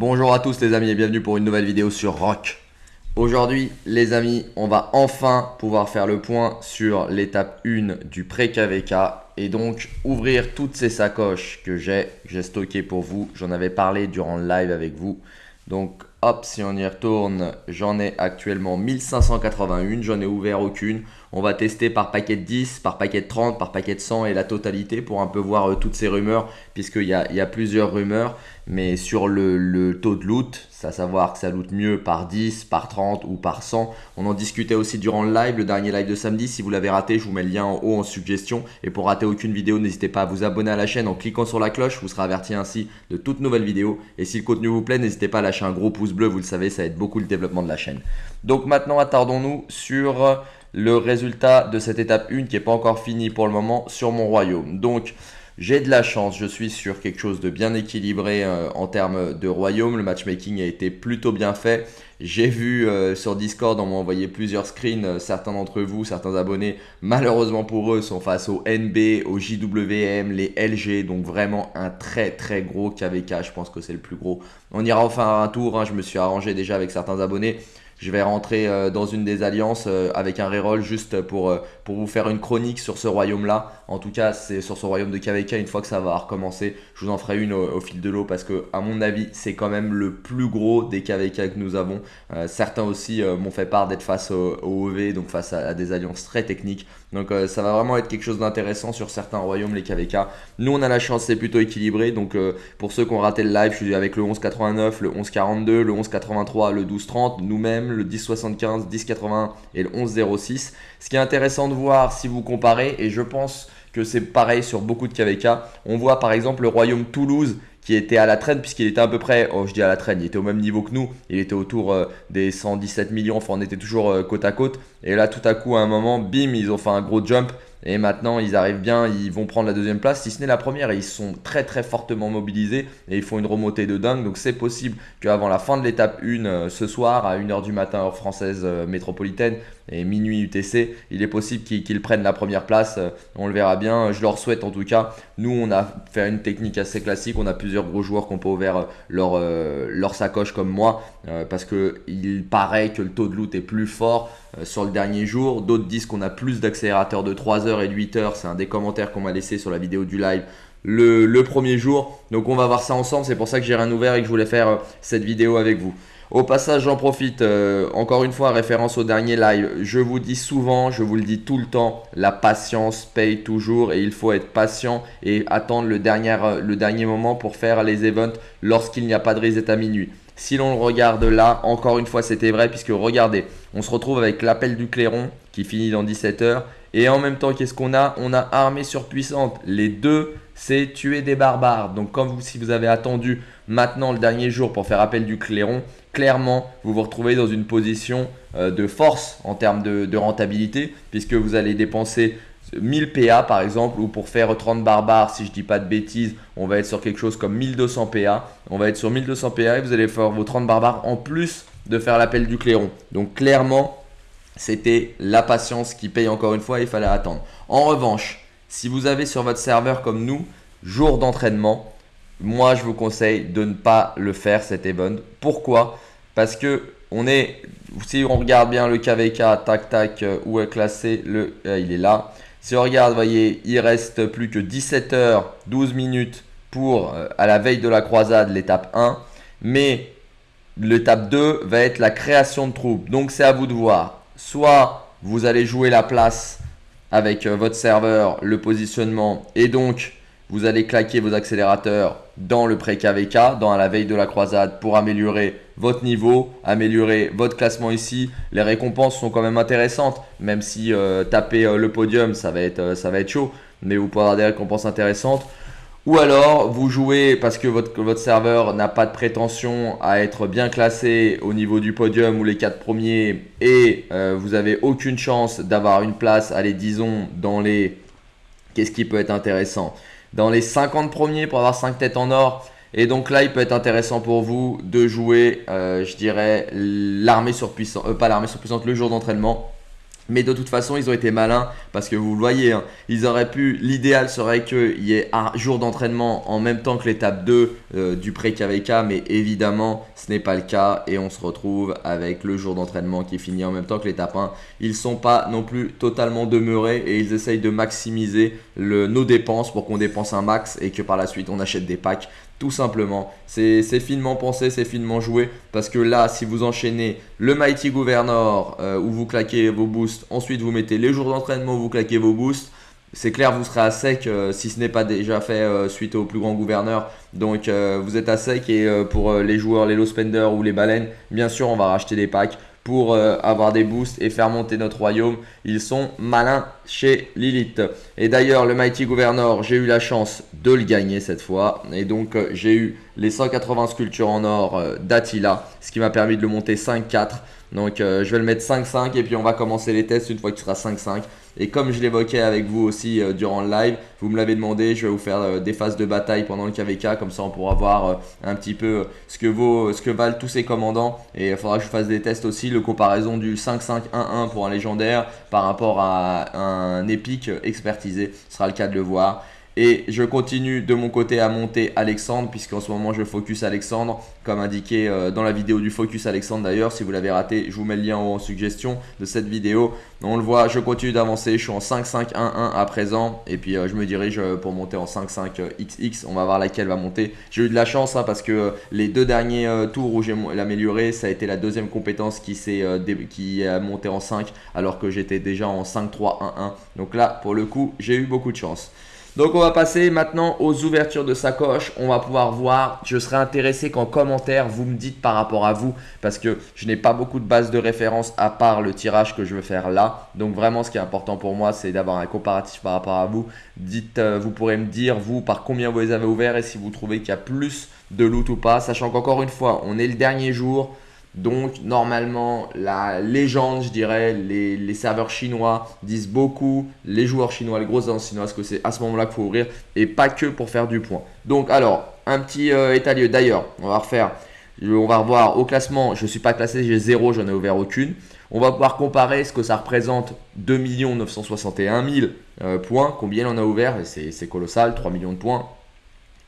Bonjour à tous les amis et bienvenue pour une nouvelle vidéo sur Rock. Aujourd'hui les amis, on va enfin pouvoir faire le point sur l'étape 1 du pré-KVK et donc ouvrir toutes ces sacoches que j'ai, j'ai stocké pour vous. J'en avais parlé durant le live avec vous. Donc hop, si on y retourne, j'en ai actuellement 1581, j'en ai ouvert aucune. On va tester par paquet de 10, par paquet de 30, par paquet de 100 et la totalité pour un peu voir euh, toutes ces rumeurs puisqu'il y a plusieurs rumeurs. Mais sur le, taux de loot, à savoir que ça loot mieux par 10, par 30 ou par 100. On en discutait aussi durant le live, le dernier live de samedi. Si vous l'avez raté, je vous mets le lien en haut en suggestion. Et pour rater aucune vidéo, n'hésitez pas à vous abonner à la chaîne en cliquant sur la cloche. Vous serez averti ainsi de toutes nouvelles vidéos. Et si le contenu vous plaît, n'hésitez pas à lâcher un gros pouce bleu. Vous le savez, ça aide beaucoup le développement de la chaîne. Donc maintenant, attardons-nous sur le résultat de cette étape 1 qui n'est pas encore fini pour le moment sur mon royaume. Donc j'ai de la chance, je suis sur quelque chose de bien équilibré euh, en termes de royaume. Le matchmaking a été plutôt bien fait. J'ai vu euh, sur Discord, on m'a envoyé plusieurs screens. Euh, certains d'entre vous, certains abonnés, malheureusement pour eux, sont face au NB, au JWM, les LG. Donc vraiment un très très gros KVK. Je pense que c'est le plus gros. On ira enfin un tour. Hein. Je me suis arrangé déjà avec certains abonnés. Je vais rentrer euh, dans une des alliances euh, avec un reroll juste pour, euh, pour vous faire une chronique sur ce royaume-là. En tout cas, c'est sur ce royaume de KVK. Une fois que ça va recommencer, je vous en ferai une au, fil de l'eau parce que, à mon avis, c'est quand même le plus gros des KVK que nous avons. certains aussi m'ont fait part d'être face au, OV, donc face à, des alliances très techniques. Donc, ça va vraiment être quelque chose d'intéressant sur certains royaumes, les KVK. Nous, on a la chance, c'est plutôt équilibré. Donc, pour ceux qui ont raté le live, je suis avec le 1189, le 1142, le 1183, le 1230, nous-mêmes le 1075, 1080 et le 1106. Ce qui est intéressant de voir si vous comparez, et je pense que c'est pareil sur beaucoup de KVK, on voit par exemple le royaume Toulouse qui était à la traîne puisqu'il était à peu près, oh je dis à la traîne, il était au même niveau que nous, il était autour euh, des 117 millions, enfin on était toujours euh, côte à côte. Et là tout à coup à un moment, bim, ils ont fait un gros jump et maintenant, ils arrivent bien, ils vont prendre la deuxième place, si ce n'est la première. Ils sont très très fortement mobilisés et ils font une remontée de dingue. Donc c'est possible qu'avant la fin de l'étape 1 euh, ce soir, à 1h du matin, heure française euh, métropolitaine, et minuit UTC, il est possible qu'ils prennent la première place. Euh, on le verra bien. Je leur souhaite en tout cas. Nous, on a fait une technique assez classique. On a plusieurs gros joueurs qui ont pas ouvert leur, leur sacoche comme moi parce qu'il paraît que le taux de loot est plus fort sur le dernier jour. D'autres disent qu'on a plus d'accélérateurs de 3 heures et de 8 heures. C'est un des commentaires qu'on m'a laissé sur la vidéo du live. Le, premier jour. Donc on va voir ça ensemble. C'est pour ça que j'ai rien ouvert et que je voulais faire euh, cette vidéo avec vous. Au passage, j'en profite, euh, encore une fois, référence au dernier live. Je vous dis souvent, je vous le dis tout le temps, la patience paye toujours et il faut être patient et attendre le dernier, euh, le dernier moment pour faire les events lorsqu'il n'y a pas de reset à minuit. Si l'on le regarde là, encore une fois, c'était vrai puisque regardez, on se retrouve avec l'appel du clairon qui finit dans 17 heures et en même temps, qu'est-ce qu'on a? On a armée surpuissante. Les deux, c'est tuer des barbares. Donc, comme vous, si vous avez attendu maintenant le dernier jour pour faire appel du clairon, clairement, vous vous retrouvez dans une position euh, de force en termes de, rentabilité, puisque vous allez dépenser 1000 PA par exemple, ou pour faire 30 barbares, si je dis pas de bêtises, on va être sur quelque chose comme 1200 PA. On va être sur 1200 PA et vous allez faire vos 30 barbares en plus de faire l'appel du clairon. Donc, clairement, c'était la patience qui paye encore une fois, il fallait attendre. En revanche, si vous avez sur votre serveur comme nous, jour d'entraînement, moi je vous conseille de ne pas le faire cet event. Pourquoi? Parce que on est, si on regarde bien le KVK, tac tac, euh, où est classé, le, euh, il est là. Si on regarde, voyez, il reste plus que 17 heures, 12 minutes pour euh, à la veille de la croisade, l'étape 1. Mais l'étape 2 va être la création de troupes. Donc c'est à vous de voir soit vous allez jouer la place avec euh, votre serveur, le positionnement et donc vous allez claquer vos accélérateurs dans le pré-KVK, dans la veille de la croisade pour améliorer votre niveau, améliorer votre classement ici. Les récompenses sont quand même intéressantes, même si euh, taper euh, le podium, ça va, être, ça va être chaud, mais vous pourrez avoir des récompenses intéressantes. Ou alors, vous jouez parce que votre, serveur n'a pas de prétention à être bien classé au niveau du podium ou les 4 premiers et euh, vous avez aucune chance d'avoir une place, allez disons, dans les... Qu'est-ce qui peut être intéressant? Dans les 50 premiers pour avoir 5 têtes en or. Et donc là, il peut être intéressant pour vous de jouer, euh, je dirais, l'armée surpuissante, euh, pas l'armée surpuissante, le jour d'entraînement Mais de toute façon, ils ont été malins parce que vous le voyez, hein, ils auraient pu. L'idéal serait qu'il y ait un jour d'entraînement en même temps que l'étape 2 euh, du pré-KVK, mais évidemment, ce n'est pas le cas et on se retrouve avec le jour d'entraînement qui finit en même temps que l'étape 1. Ils ne sont pas non plus totalement demeurés et ils essayent de maximiser nos dépenses pour qu'on dépense un max et que par la suite on achète des packs tout simplement. C'est finement pensé, c'est finement joué. Parce que là, si vous enchaînez le Mighty Governor euh, où vous claquez vos boosts, ensuite vous mettez les jours d'entraînement où vous claquez vos boosts, c'est clair, vous serez à sec euh, si ce n'est pas déjà fait euh, suite au plus grand gouverneur. Donc vous êtes à sec et pour les joueurs, les low spenders ou les baleines, bien sûr, on va racheter des packs pour euh, avoir des boosts et faire monter notre royaume. Ils sont malins chez Lilith. Et d'ailleurs, le Mighty Governor, j'ai eu la chance de le gagner cette fois. Et donc, euh, j'ai eu les 180 sculptures en or euh, d'Attila, ce qui m'a permis de le monter 5-4. Donc, je vais le mettre 5-5 et puis on va commencer les tests une fois qu'il sera 5-5. Et comme je l'évoquais avec vous aussi euh, durant le live, vous me l'avez demandé, je vais vous faire euh, des phases de bataille pendant le KVK, comme ça on pourra voir euh, un petit peu ce que, vaut, ce que valent tous ces commandants. Et il faudra que je fasse des tests aussi, le comparaison du 5-5-1-1 pour un légendaire par rapport à un épique expertisé. Ce sera le cas de le voir. Et je continue de mon côté à monter Alexandre, puisqu'en ce moment je focus Alexandre, comme indiqué euh, dans la vidéo du focus Alexandre d'ailleurs. Si vous l'avez raté, je vous mets le lien en suggestion de cette vidéo. On le voit, je continue d'avancer, je suis en 5-5-1-1 à présent. Et puis euh, je me dirige euh, pour monter en 5-5-XX. On va voir laquelle va monter. J'ai eu de la chance hein, parce que les deux derniers tours où j'ai l'amélioré, ça a été la deuxième compétence qui, qui a monté en 5 alors que j'étais déjà en 5-3-1-1. Donc là, pour le coup, j'ai eu beaucoup de chance. Donc on va passer maintenant aux ouvertures de sacoche. On va pouvoir voir, je serais intéressé qu'en commentaire vous me dites par rapport à vous parce que je n'ai pas beaucoup de base de référence à part le tirage que je veux faire là. Donc vraiment ce qui est important pour moi c'est d'avoir un comparatif par rapport à vous. Dites, euh, vous pourrez me dire vous par combien vous les avez ouverts et si vous trouvez qu'il y a plus de loot ou pas. Sachant qu'encore une fois on est le dernier jour. Donc normalement, la légende, je dirais, les, serveurs chinois disent beaucoup, les joueurs chinois, les grosses agences chinoises, que c'est à ce moment-là qu'il faut ouvrir et pas que pour faire du point. Donc alors, un petit euh, état lieu. D'ailleurs, on va refaire, on va revoir au classement, je ne suis pas classé, j'ai zéro, j'en ai ouvert aucune. On va pouvoir comparer ce que ça représente 2 961 000 points, combien on a ouvert, c'est colossal, 3 millions de points.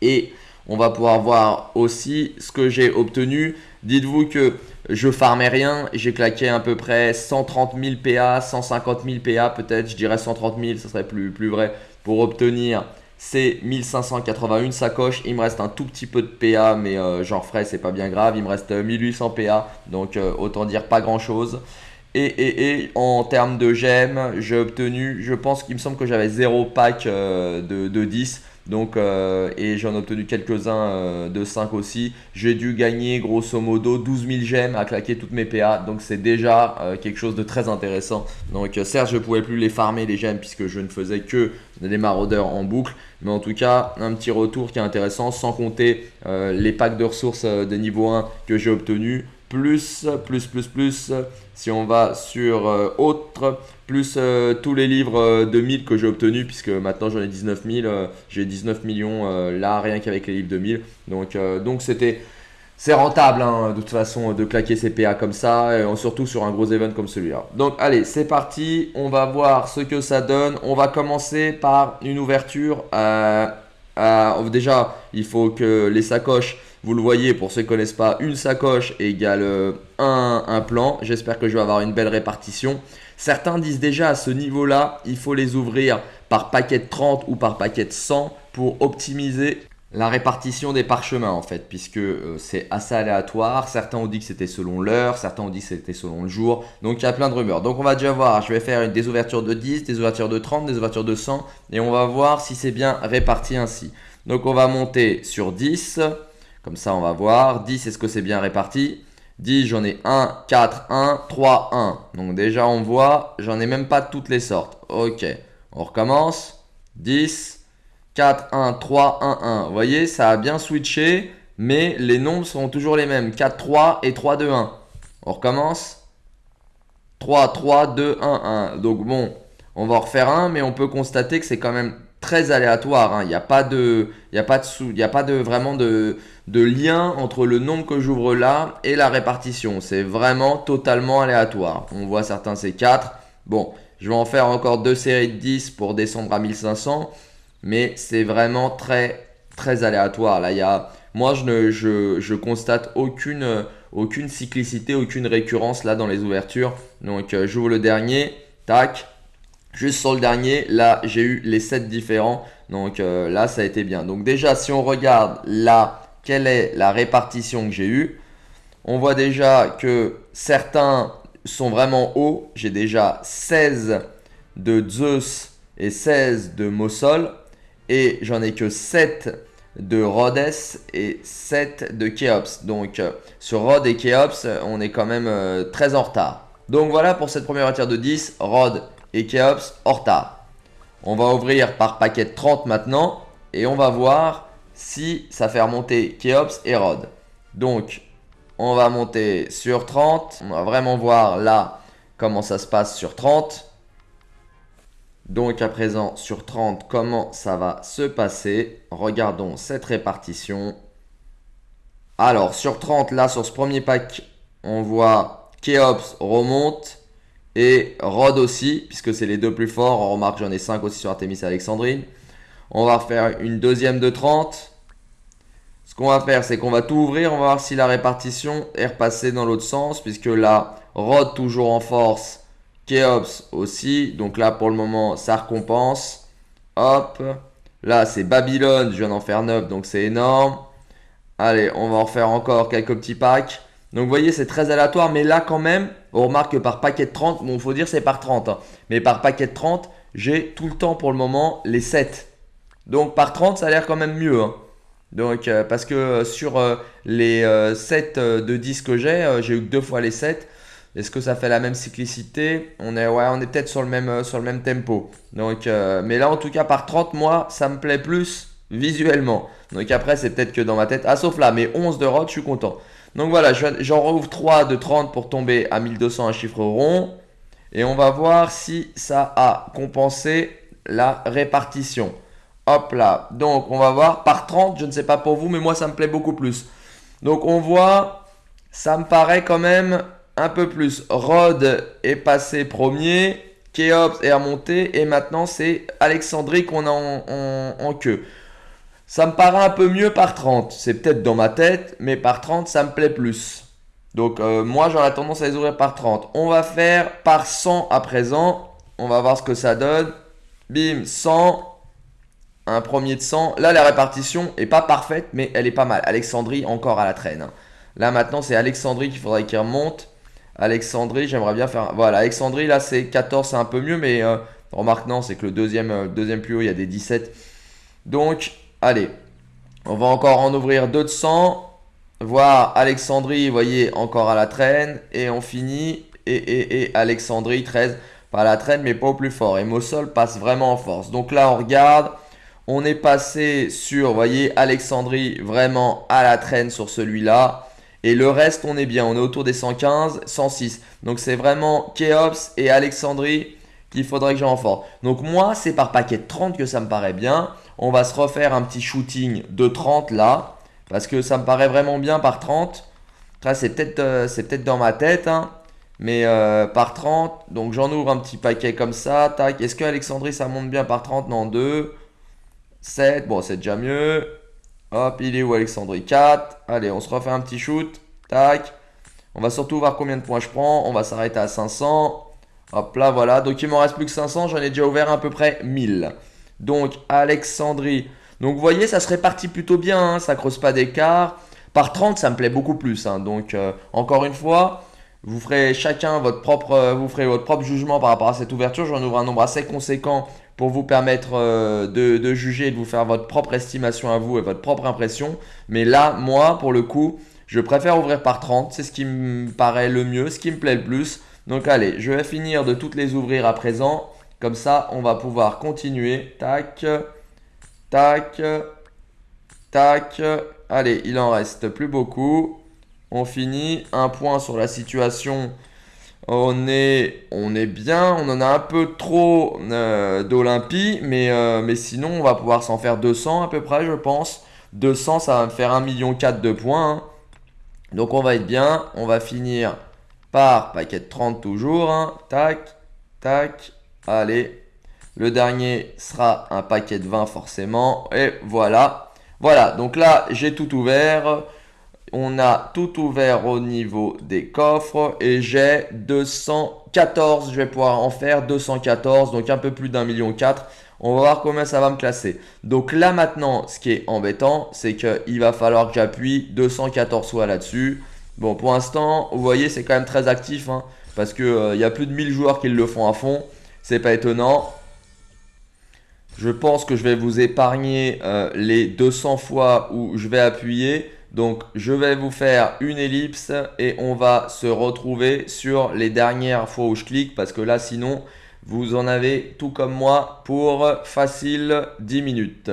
Et on va pouvoir voir aussi ce que j'ai obtenu. Dites-vous que je farmais rien, j'ai claqué à peu près 130 000 PA, 150 000 PA peut-être, je dirais 130 000, ce serait plus, plus vrai, pour obtenir ces 1581 sacoches. Il me reste un tout petit peu de PA, mais euh, j'en ferai, c'est pas bien grave. Il me reste 1800 PA, donc euh, autant dire pas grand chose. Et, et, et, en termes de gemmes, j'ai obtenu, je pense qu'il me semble que j'avais 0 pack euh, de, de 10. Donc, euh, et j'en ai obtenu quelques-uns euh, de 5 aussi. J'ai dû gagner grosso modo 12 000 gemmes à claquer toutes mes PA. Donc c'est déjà euh, quelque chose de très intéressant. Donc certes je ne pouvais plus les farmer les gemmes puisque je ne faisais que des maraudeurs en boucle. Mais en tout cas un petit retour qui est intéressant sans compter les packs de ressources de niveau 1 que j'ai obtenus plus, plus, plus, plus, si on va sur euh, autre, plus euh, tous les livres euh, de 1000 que j'ai obtenus, puisque maintenant j'en ai 19 000, j'ai 19 millions là, rien qu'avec les livres de 1000. Donc c'était... C'est rentable hein, de toute façon de claquer ses PA comme ça, surtout sur un gros event comme celui-là. Donc allez, c'est parti, on va voir ce que ça donne. On va commencer par une ouverture. déjà, il faut que les sacoches vous le voyez, pour ceux qui ne connaissent pas, une sacoche égale euh, un, plan. J'espère que je vais avoir une belle répartition. Certains disent déjà à ce niveau-là, il faut les ouvrir par paquet de 30 ou par paquet de 100 pour optimiser la répartition des parchemins en fait, puisque euh, c'est assez aléatoire. Certains ont dit que c'était selon l'heure, certains ont dit que c'était selon le jour. Donc il y a plein de rumeurs. Donc on va déjà voir, je vais faire des ouvertures de 10, des ouvertures de 30, des ouvertures de 100, et on va voir si c'est bien réparti ainsi. Donc on va monter sur 10. Comme ça, on va voir. 10, est-ce que c'est bien réparti? 10, j'en ai 1, 4, 1, 3, 1. Donc déjà, on voit, j'en ai même pas toutes les sortes. Ok, on recommence. 10, 4, 1, 3, 1, 1. Vous voyez, ça a bien switché, mais les nombres sont toujours les mêmes. 4, 3 et 3, 2, 1. On recommence. 3, 3, 2, 1, 1. Donc bon, on va en refaire un, mais on peut constater que c'est quand même très aléatoire. Hein. Il n'y a pas de, il a pas de sous, il a pas vraiment de, de lien entre le nombre que j'ouvre là et la répartition. C'est vraiment totalement aléatoire. On voit certains c'est 4. Bon, je vais en faire encore deux séries de 10 pour descendre à 1500. Mais c'est vraiment très, très aléatoire. Là, y a... Moi, je, ne, je, je constate aucune, aucune cyclicité, aucune récurrence là dans les ouvertures. Donc, euh, j'ouvre le dernier. Tac. Juste sur le dernier, là, j'ai eu les 7 différents. Donc euh, là, ça a été bien. Donc déjà, si on regarde là, quelle est la répartition que j'ai eue, on voit déjà que certains sont vraiment hauts. J'ai déjà 16 de Zeus et 16 de Mossol. Et j'en ai que 7 de Rhodes et 7 de Keops. Donc euh, sur Rhodes et Keops, on est quand même euh, très en retard. Donc voilà pour cette première tir de 10. Rhodes et Keops en retard. On va ouvrir par paquet de 30 maintenant. Et on va voir si ça fait remonter Keops et Rod. Donc, on va monter sur 30. On va vraiment voir là comment ça se passe sur 30. Donc à présent sur 30, comment ça va se passer? Regardons cette répartition. Alors sur 30, là sur ce premier pack, on voit Keops remonte. Et Rod aussi, puisque c'est les deux plus forts. On remarque j'en ai 5 aussi sur Artemis et Alexandrine. On va faire une deuxième de 30. Ce qu'on va faire, c'est qu'on va tout ouvrir. On va voir si la répartition est repassée dans l'autre sens. Puisque là, Rod toujours en force. Keops aussi. Donc là, pour le moment, ça récompense. Hop. Là, c'est Babylone. Je viens d'en faire 9, donc c'est énorme. Allez, on va en faire encore quelques petits packs. Donc vous voyez, c'est très aléatoire, mais là quand même, on remarque que par paquet de 30, bon, il faut dire c'est par 30, hein. mais par paquet de 30, j'ai tout le temps pour le moment les 7. Donc par 30, ça a l'air quand même mieux. Hein. Donc, euh, parce que euh, sur euh, les 7 de 10 que j'ai, j'ai eu que deux fois les 7. Est-ce que ça fait la même cyclicité? On est, ouais, on est peut-être sur, le même, tempo. Mais là, en tout cas, par 30, moi, ça me plaît plus visuellement. Donc après, c'est peut-être que dans ma tête. Ah, sauf là, mais 11 de rod, je suis content. Donc voilà, j'en rouvre 3 de 30 pour tomber à 1200, un chiffre rond. Et on va voir si ça a compensé la répartition. Hop là. Donc on va voir par 30, je ne sais pas pour vous, mais moi ça me plaît beaucoup plus. Donc on voit, ça me paraît quand même un peu plus. Rod est passé premier, Keops est remonté et maintenant c'est Alexandrie qu'on a en queue. Ça me paraît un peu mieux par 30. C'est peut-être dans ma tête, mais par 30, ça me plaît plus. Donc euh, moi, j'aurais tendance à les ouvrir par 30. On va faire par 100 à présent. On va voir ce que ça donne. Bim, 100. Un premier de 100. Là, la répartition est pas parfaite, mais elle est pas mal. Alexandrie, encore à la traîne. Hein. Là, maintenant, c'est Alexandrie qu'il faudrait qu'il remonte. Alexandrie, j'aimerais bien faire... Voilà, Alexandrie, là, c'est 14, c'est un peu mieux, mais euh, remarque, non, c'est que le deuxième, euh, deuxième plus haut, il y a des 17. Donc, Allez, on va encore en ouvrir 200. Voir Alexandrie, vous voyez, encore à la traîne. Et on finit. Et, et, et Alexandrie, 13, pas à la traîne, mais pas au plus fort. Et Mossol passe vraiment en force. Donc là, on regarde. On est passé sur, vous voyez, Alexandrie vraiment à la traîne sur celui-là. Et le reste, on est bien. On est autour des 115, 106. Donc c'est vraiment Keops et Alexandrie qu'il faudrait que j'en renforce. Donc moi, c'est par paquet de 30 que ça me paraît bien. On va se refaire un petit shooting de 30 là. Parce que ça me paraît vraiment bien par 30. c'est peut-être euh, peut dans ma tête. Hein. mais euh, par 30. Donc j'en ouvre un petit paquet comme ça. Tac. Est-ce que Alexandrie ça monte bien par 30 Non, 2. 7. Bon, c'est déjà mieux. Hop, il est où Alexandrie? 4. Allez, on se refait un petit shoot. Tac. On va surtout voir combien de points je prends. On va s'arrêter à 500. Hop là, voilà. Donc il m'en reste plus que 500. J'en ai déjà ouvert à peu près 1000. Donc Alexandrie. Donc vous voyez, ça se répartit plutôt bien, hein, ça creuse pas d'écart. Par 30, ça me plaît beaucoup plus. Hein. Donc euh, encore une fois, vous ferez chacun votre propre, euh, vous ferez votre propre jugement par rapport à cette ouverture. J'en ouvre un nombre assez conséquent pour vous permettre euh, de, de, juger et de vous faire votre propre estimation à vous et votre propre impression. Mais là, moi, pour le coup, je préfère ouvrir par 30. C'est ce qui me paraît le mieux, ce qui me plaît le plus. Donc allez, je vais finir de toutes les ouvrir à présent. Comme ça, on va pouvoir continuer. Tac, tac, tac. Allez, il en reste plus beaucoup. On finit. Un point sur la situation. On est, bien. On en a un peu trop euh, d'Olympie. Mais, euh, mais sinon, on va pouvoir s'en faire 200 à peu près, je pense. 200, ça va me faire 1,4 million de points. Hein. Donc, on va être bien. On va finir par paquet de 30 toujours. Hein. Tac. tac. Allez. Le dernier sera un paquet de 20 forcément. Et voilà. Voilà, donc là, j'ai tout ouvert. On a tout ouvert au niveau des coffres et j'ai 214. Je vais pouvoir en faire 214, donc un peu plus d'un million quatre. On va voir combien ça va me classer. Donc là maintenant, ce qui est embêtant, c'est qu'il va falloir que j'appuie 214 fois là-dessus. Bon, pour l'instant, vous voyez, c'est quand même très actif. Hein, parce qu'il euh, y a plus de 1000 joueurs qui le font à fond. C'est pas étonnant. Je pense que je vais vous épargner euh, les 200 fois où je vais appuyer. Donc, je vais vous faire une ellipse et on va se retrouver sur les dernières fois où je clique. Parce que là, sinon, vous en avez tout comme moi pour facile 10 minutes.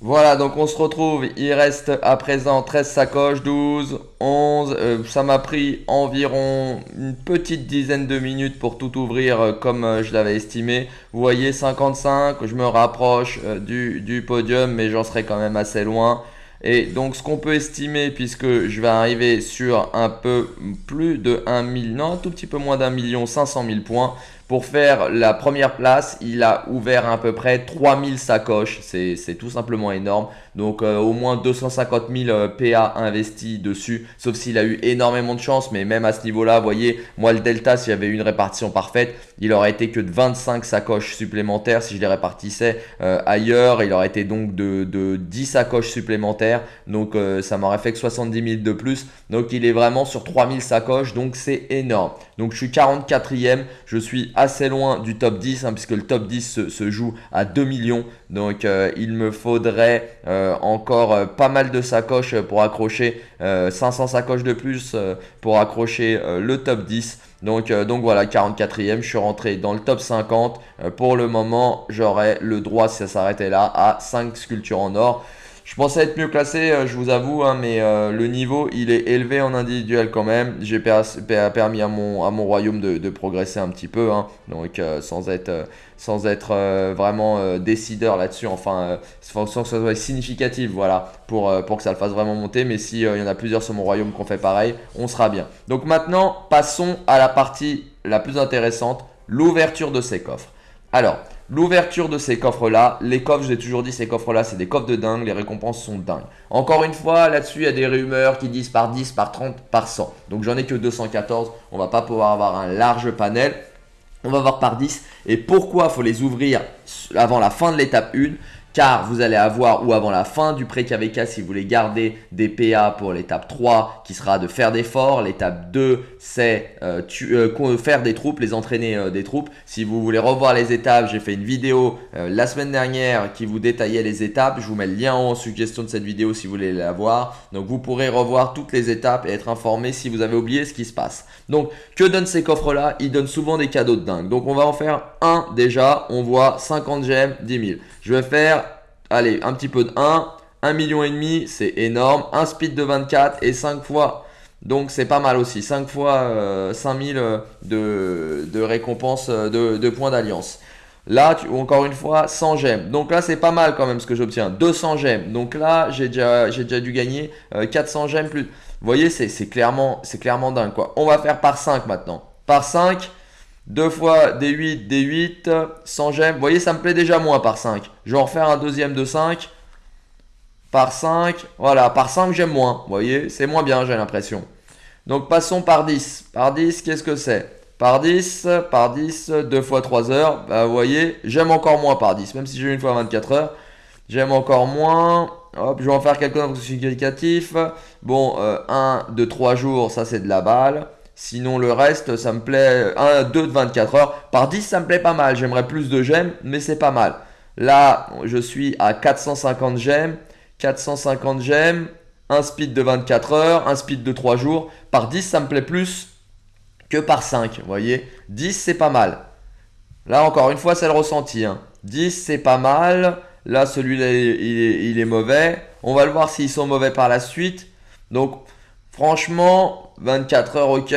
Voilà, donc on se retrouve, il reste à présent 13 sacoches, 12, 11, euh, ça m'a pris environ une petite dizaine de minutes pour tout ouvrir euh, comme euh, je l'avais estimé. Vous voyez 55, je me rapproche du, du podium mais j'en serai quand même assez loin. Et donc ce qu'on peut estimer, puisque je vais arriver sur un peu plus de 1 million, non un tout petit peu moins d'un million 500 000 points. Pour faire la première place, il a ouvert à peu près 3000 sacoches. C'est tout simplement énorme. Donc euh, au moins 250 000 euh, PA investis dessus. Sauf s'il a eu énormément de chance. Mais même à ce niveau-là, vous voyez, moi le Delta, s'il y avait eu une répartition parfaite, il aurait été que de 25 sacoches supplémentaires. Si je les répartissais euh, ailleurs, il aurait été donc de, de 10 sacoches supplémentaires. Donc ça m'aurait fait que 70 000 de plus. Donc il est vraiment sur 3000 sacoches. Donc c'est énorme. Donc je suis 44e. Je suis assez loin du top 10 hein, puisque le top 10 se, joue à 2 millions. Donc euh, il me faudrait euh, encore euh, pas mal de sacoches pour accrocher 500 sacoches de plus pour accrocher le top 10. Donc, donc voilà, 44e, je suis rentré dans le top 50. pour le moment, j'aurai le droit, si ça s'arrêtait là, à 5 sculptures en or. Je pensais être mieux classé, euh, je vous avoue, hein, mais euh, le niveau, il est élevé en individuel quand même. J'ai permis à mon, à mon royaume de, progresser un petit peu, hein. donc euh, sans être, sans être vraiment décideur là-dessus, enfin, sans que ça soit significatif, voilà, pour, pour que ça le fasse vraiment monter. Mais s'il y en a plusieurs sur mon royaume qui ont fait pareil, on sera bien. Donc maintenant, passons à la partie la plus intéressante, l'ouverture de ces coffres. Alors, L'ouverture de ces coffres-là, les coffres, j'ai toujours dit, ces coffres-là, c'est des coffres de dingue, les récompenses sont dingues. Encore une fois, là-dessus, il y a des rumeurs qui disent par 10, par 30, par 100. Donc j'en ai que 214, on va pas pouvoir avoir un large panel. On va voir par 10. Et pourquoi faut les ouvrir avant la fin de l'étape 1 car vous allez avoir ou avant la fin du pré-KVK si vous voulez garder des PA pour l'étape 3 qui sera de faire des forts, l'étape 2 c'est euh, euh, faire des troupes, les entraîner euh, des troupes. Si vous voulez revoir les étapes, j'ai fait une vidéo la semaine dernière qui vous détaillait les étapes. Je vous mets le lien en suggestion de cette vidéo si vous voulez la voir. Donc vous pourrez revoir toutes les étapes et être informé si vous avez oublié ce qui se passe. Donc que donnent ces coffres là Ils donnent souvent des cadeaux de dingue. Donc on va en faire un déjà. On voit 50 gemmes, 10 000. Je vais faire, allez, un petit peu de 1. 1 million et demi, c'est énorme. Un speed de 24 et 5 fois donc c'est pas mal aussi. 5 fois 5000 euh, euh, de, de récompenses euh, de, points d'alliance. Là, encore une fois, 100 gemmes. Donc là, c'est pas mal quand même ce que j'obtiens. 200 gemmes. Donc là, j'ai déjà, déjà dû gagner 400 gemmes plus. Vous voyez, c'est clairement, clairement dingue quoi. On va faire par 5 maintenant. Par 5, 2 fois des 8, des 8, 100 gemmes. Vous voyez, ça me plaît déjà moins par 5. Je vais en refaire un deuxième de 5 par 5. Voilà, par 5, j'aime moins. Vous voyez, c'est moins bien, j'ai l'impression. Donc, passons par 10. Par 10, qu'est-ce que c'est? Par 10, par 10, 2 fois 3 heures. Bah, vous voyez, j'aime encore moins par 10. Même si j'ai une fois 24 heures, j'aime encore moins. Hop, je vais en faire quelques significatifs. Bon, 1 de 3 jours, ça c'est de la balle. Sinon, le reste, ça me plaît. 1, 2 de 24 heures. Par 10, ça me plaît pas mal. J'aimerais plus de gemmes, mais c'est pas mal. Là, je suis à 450 gemmes. 450 gemmes, un speed de 24 heures, un speed de 3 jours. Par 10, ça me plaît plus que par 5. Vous voyez 10, c'est pas mal. Là, encore une fois, c'est le ressenti. 10, hein. c'est pas mal. Là, celui-là, il, est mauvais. On va le voir s'ils sont mauvais par la suite. Donc, franchement, 24 heures, ok.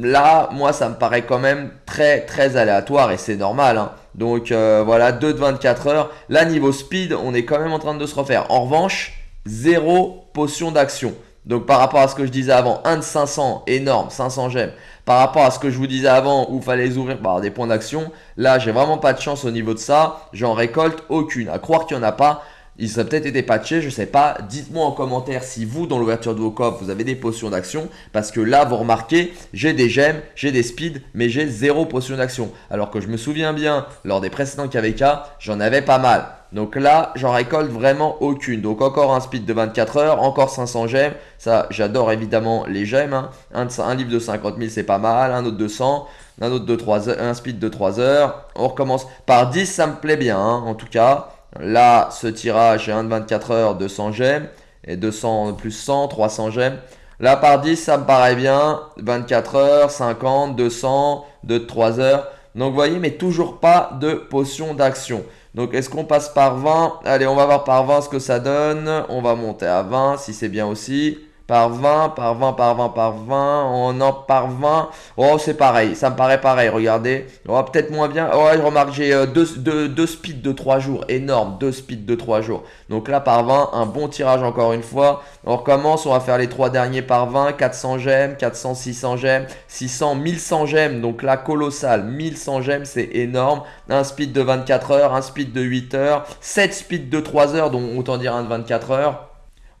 Là, moi, ça me paraît quand même très, très aléatoire et c'est normal. Hein. Donc euh, voilà, 2 de 24 heures. Là, niveau speed, on est quand même en train de se refaire. En revanche, 0 potion d'action. Donc par rapport à ce que je disais avant, 1 de 500, énorme, 500 gemmes. par rapport à ce que je vous disais avant où fallait ouvrir par des points d'action. Là, j'ai vraiment pas de chance au niveau de ça. J'en récolte aucune. À croire qu'il n'y en a pas, il serait peut-être été patché, je sais pas. Dites-moi en commentaire si vous, dans l'ouverture de vos coffres, vous avez des potions d'action. Parce que là, vous remarquez, j'ai des gemmes, j'ai des speeds, mais j'ai zéro potion d'action. Alors que je me souviens bien, lors des précédents KVK, j'en avais pas mal. Donc là, j'en récolte vraiment aucune. Donc encore un speed de 24 heures, encore 500 gemmes. Ça, j'adore évidemment les gemmes. Hein. Un, livre de 50 000, c'est pas mal. Un autre de 100. Un autre de 3 heures, un speed de 3 heures. On recommence par 10, ça me plaît bien hein, en tout cas. Là, ce tirage est un de 24 heures, 200 gemmes. Et 200 plus 100, 300 gemmes. Là, par 10, ça me paraît bien. 24 heures, 50, 200, 2 de 3 heures. Donc, vous voyez, mais toujours pas de potion d'action. Donc, est-ce qu'on passe par 20 Allez, on va voir par 20 ce que ça donne. On va monter à 20 si c'est bien aussi par 20, par 20, par 20, par 20, on en par 20. Oh, c'est pareil, ça me paraît pareil, regardez. Oh, peut-être moins bien. Oh, remarque, j'ai euh, deux, deux, speeds de 3 jours, énorme, deux speeds de 3 jours. Donc là, par 20, un bon tirage encore une fois. On recommence, on va faire les trois derniers par 20, 400 gemmes, 400, 600 gemmes, 600, 1100 gemmes. Donc là, colossal, 1100 gemmes, c'est énorme. Un speed de 24 heures, un speed de 8 heures, 7 speeds de 3 heures, donc autant dire un de 24 heures.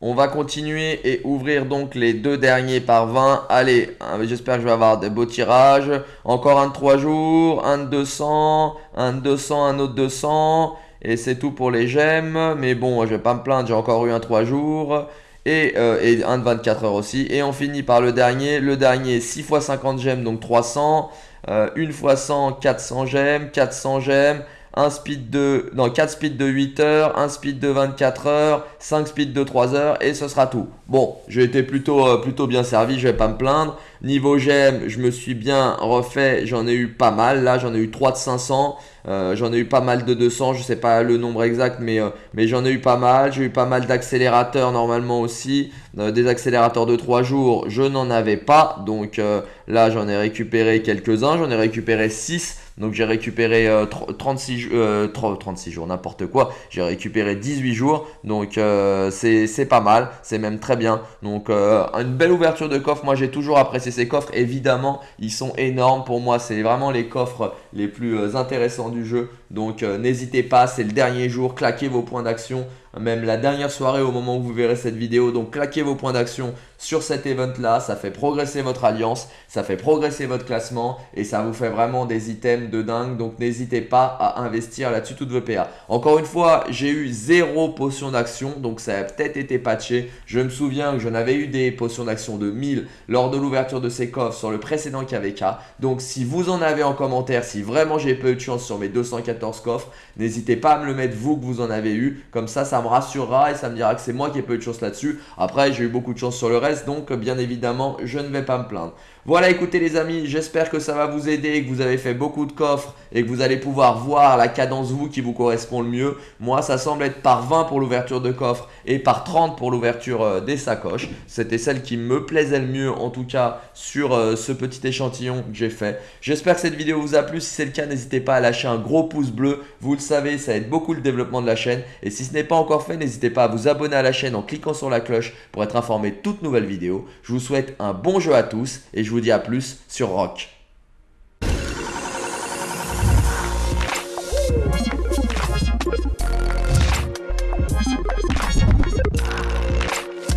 On va continuer et ouvrir donc les deux derniers par 20. Allez, hein, j'espère que je vais avoir des beaux tirages. Encore un de 3 jours, un de 200, un de 200, un autre 200. Et c'est tout pour les gemmes. Mais bon, je vais pas me plaindre, j'ai encore eu un 3 jours. Et, euh, et, un de 24 heures aussi. Et on finit par le dernier. Le dernier, 6 x 50 gemmes, donc 300. Euh, une fois 100, 400 gemmes, 400 gemmes un speed de, non, 4 speeds de 8 heures, un speed de 24 heures, 5 speeds de 3 heures et ce sera tout. Bon, j'ai été plutôt, euh, plutôt bien servi, je vais pas me plaindre. Niveau gemme, je me suis bien refait, j'en ai eu pas mal. Là, j'en ai eu 3 de 500, euh, j'en ai eu pas mal de 200, je sais pas le nombre exact, mais, euh, mais j'en ai eu pas mal. J'ai eu pas mal d'accélérateurs normalement aussi. des accélérateurs de 3 jours, je n'en avais pas. Donc là, j'en ai récupéré quelques-uns, j'en ai récupéré 6. Donc j'ai récupéré 36, euh, 36 euh, jours, n'importe quoi. J'ai récupéré 18 jours. Donc euh, c'est pas mal. C'est même très bien. Donc une belle ouverture de coffre. Moi j'ai toujours apprécié ces coffres. Évidemment, ils sont énormes. Pour moi, c'est vraiment les coffres les plus intéressants du jeu. Donc n'hésitez pas, c'est le dernier jour. Claquez vos points d'action même la dernière soirée au moment où vous verrez cette vidéo. Donc claquez vos points d'action sur cet event là, ça fait progresser votre alliance, ça fait progresser votre classement et ça vous fait vraiment des items de dingue. Donc n'hésitez pas à investir là-dessus toutes vos PA. Encore une fois, j'ai eu zéro potion d'action, donc ça a peut-être été patché. Je me souviens que j'en avais eu des potions d'action de 1000 lors de l'ouverture de ces coffres sur le précédent KVK. Donc si vous en avez en commentaire, si vraiment j'ai peu de chance sur mes 214 coffres, n'hésitez pas à me le mettre vous que vous en avez eu. Comme ça, ça me rassurera et ça me dira que c'est moi qui ai peu de chance là-dessus. Après, j'ai eu beaucoup de chance sur le reste, donc bien évidemment, je ne vais pas me plaindre. Voilà, écoutez les amis, j'espère que ça va vous aider, que vous avez fait beaucoup de coffres et que vous allez pouvoir voir la cadence vous qui vous correspond le mieux. Moi, ça semble être par 20 pour l'ouverture de coffre et par 30 pour l'ouverture euh, des sacoches. C'était celle qui me plaisait le mieux, en tout cas, sur euh, ce petit échantillon que j'ai fait. J'espère que cette vidéo vous a plu. Si c'est le cas, n'hésitez pas à lâcher un gros pouce bleu. Vous le savez, ça aide beaucoup le développement de la chaîne. Et si ce n'est pas encore fait, n'hésitez pas à vous abonner à la chaîne en cliquant sur la cloche pour être informé de toutes nouvelles vidéos. Je vous souhaite un bon jeu à tous et je vous dis à plus sur Rock.